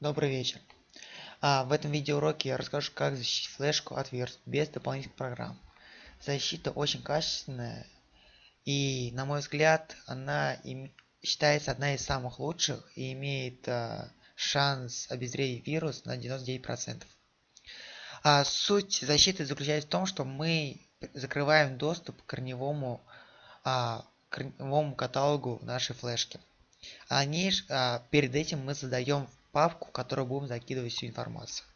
Добрый вечер. А, в этом видеоуроке я расскажу, как защитить флешку от вирусов без дополнительных программ. Защита очень качественная и, на мой взгляд, она им, считается одна из самых лучших и имеет а, шанс обезвредить вирус на 99%. А суть защиты заключается в том, что мы закрываем доступ к корневому, а, корневому каталогу нашей флешки. А, не, а перед этим мы создаем папку, в которую будем закидывать всю информацию.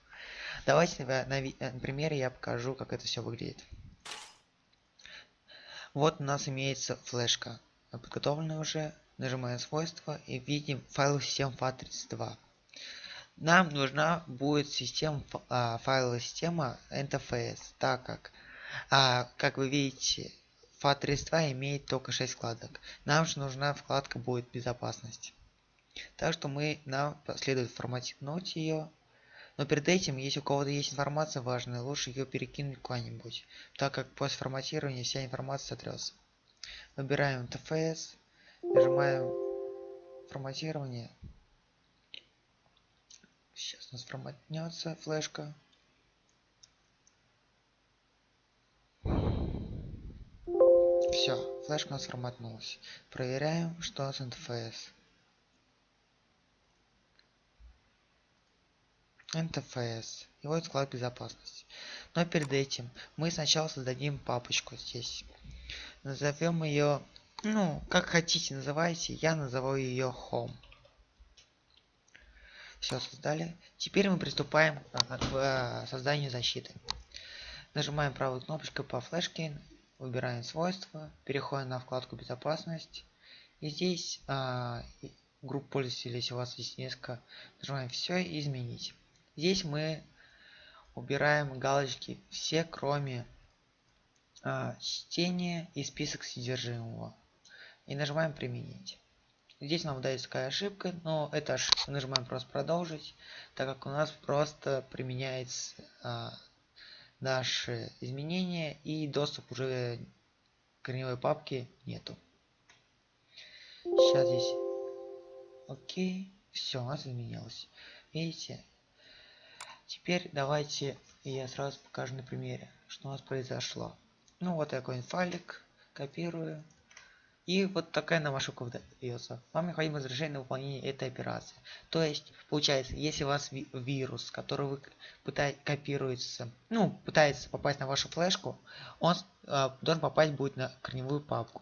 Давайте на, на, на примере я покажу, как это все выглядит. Вот у нас имеется флешка, подготовленная уже. Нажимаем свойства и видим файл систем FAT32. Нам нужна будет система, а, файловая система NTFS, так как, а, как вы видите, FAT32 имеет только 6 вкладок. Нам же нужна вкладка будет безопасность. Так что мы, нам следует форматировать ее. Но перед этим, если у кого-то есть информация важная, лучше ее перекинуть куда-нибудь, так как после форматирования вся информация сотрется. Выбираем TFS, нажимаем форматирование. Сейчас у нас форматнется флешка. Все, флешка у нас форматнулась. Проверяем, что с NTFS. NTFS вот склад безопасности. Но перед этим мы сначала создадим папочку здесь. Назовем ее, ну, как хотите называйте, я назову ее Home. Все создали. Теперь мы приступаем к э, созданию защиты. Нажимаем правой кнопочкой по флешке, выбираем свойства, переходим на вкладку безопасность. И здесь а, группу пользователей, если у вас есть несколько, нажимаем все и изменить. Здесь мы убираем галочки все, кроме а, чтения и список содержимого. И нажимаем применить. Здесь нам дается такая ошибка, но это ошибка нажимаем просто продолжить, так как у нас просто применяется а, наши изменения и доступ уже корневой папке нету. Сейчас здесь окей, все, у нас изменилось. Видите, Теперь давайте я сразу покажу на примере, что у нас произошло. Ну вот такой файлик, копирую. И вот такая нам ошибка выдается. Вам необходимо разрешение на выполнение этой операции. То есть, получается, если у вас ви вирус, который вы пытаетесь копируется, ну, пытается попасть на вашу флешку, он э, должен попасть будет на корневую папку.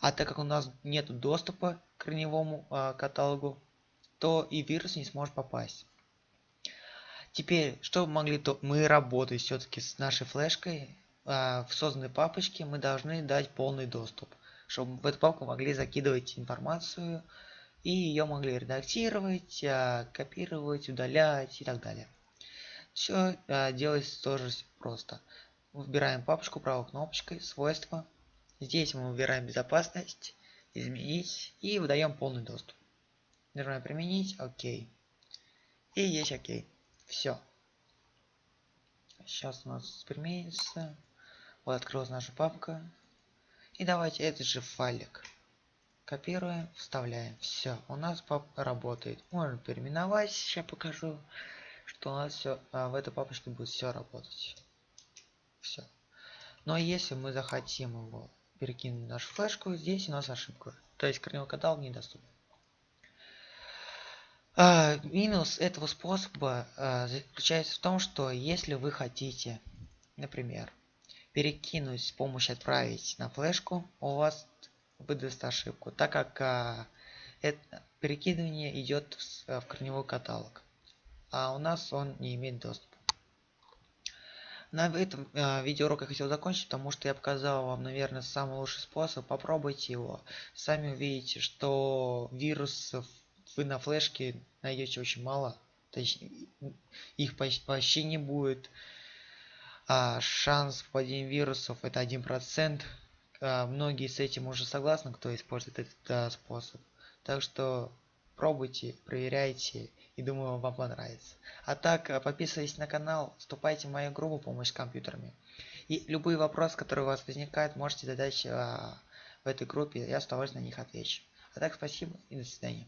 А так как у нас нет доступа к корневому э, каталогу, то и вирус не сможет попасть. Теперь, чтобы могли то мы работать все-таки с нашей флешкой, а, в созданной папочке мы должны дать полный доступ, чтобы в эту папку могли закидывать информацию и ее могли редактировать, а, копировать, удалять и так далее. Все а, делается тоже просто. Выбираем папочку правой кнопочкой, свойства. Здесь мы выбираем безопасность, изменить и выдаем полный доступ. Нажимаем применить, окей. И есть окей. Все. Сейчас у нас применится. Вот открылась наша папка. И давайте этот же файлик. Копируем, вставляем. Все, у нас пап работает. Можно переименовать. Сейчас покажу, что у нас все а, в этой папочке будет все работать. Все. Но если мы захотим его перекинуть в нашу флешку, здесь у нас ошибка. То есть корневой каталог недоступен. А, минус этого способа а, заключается в том, что если вы хотите, например, перекинуть с помощью отправить на флешку, у вас выдаст ошибку, так как а, это перекидывание идет в, а, в корневой каталог, а у нас он не имеет доступа. На этом э, видеоурок я хотел закончить, потому что я показал вам, наверное, самый лучший способ. Попробуйте его. Сами увидите, что вирусов вы на флешке найдете очень мало. Точнее, их почти не будет. А шанс попадения вирусов это 1%. А, многие с этим уже согласны, кто использует этот а, способ. Так что пробуйте, проверяйте и думаю вам понравится. А так, а, подписывайтесь на канал, вступайте в мою группу помощь с компьютерами. И любые вопросы, которые у вас возникают, можете задать а, в этой группе, я с удовольствием на них отвечу. А так, спасибо и до свидания.